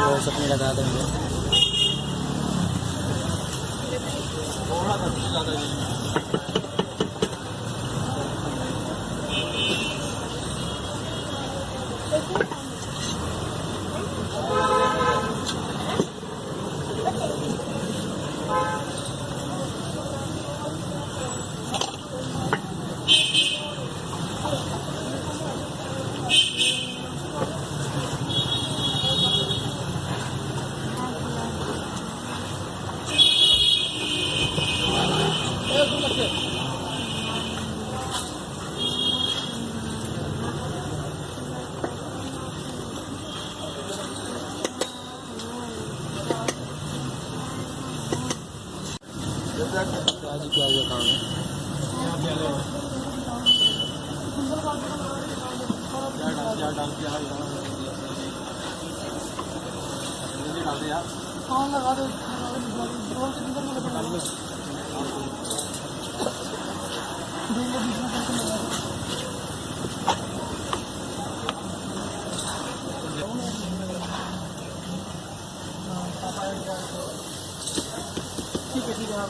रोज अपनी लगा देंगे प्याज ही प्याज का काम है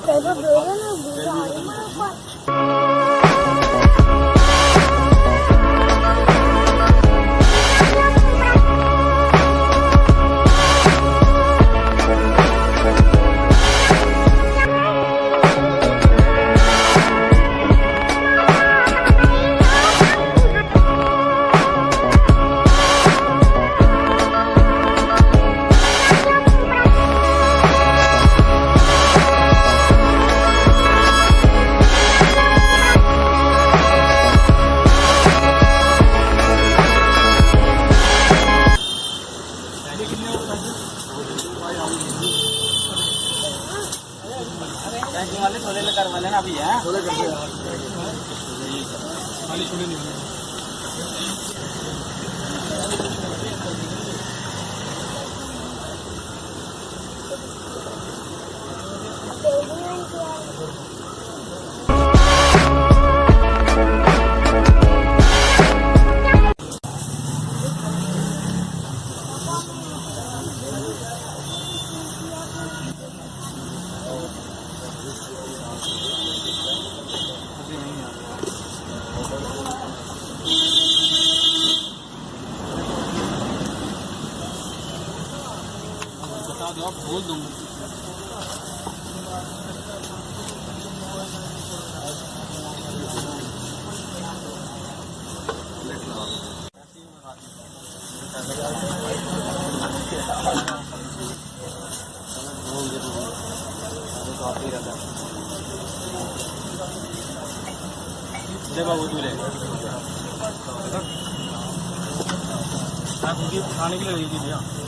Pero luego nos gusta. वाले छोले लगा वाले ना अभी है छोले बता दो आप बोल दूँगा बाबू दूल्हे आप खाने के लिए दीजिए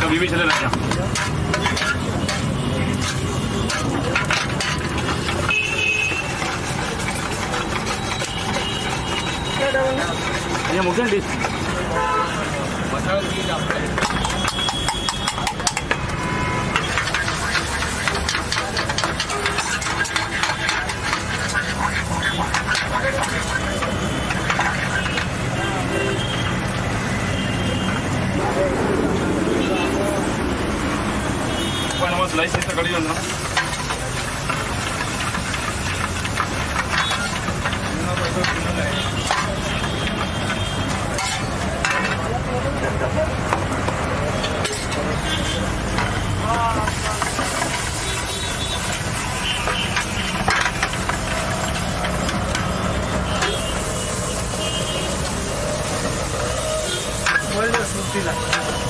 कभी भी चले रहा ये मुख्य dish 来してたからよな。Vuelve a surtir la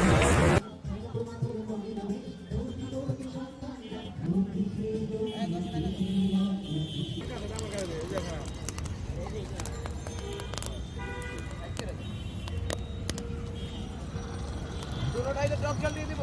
টক জল দিয়ে দিব।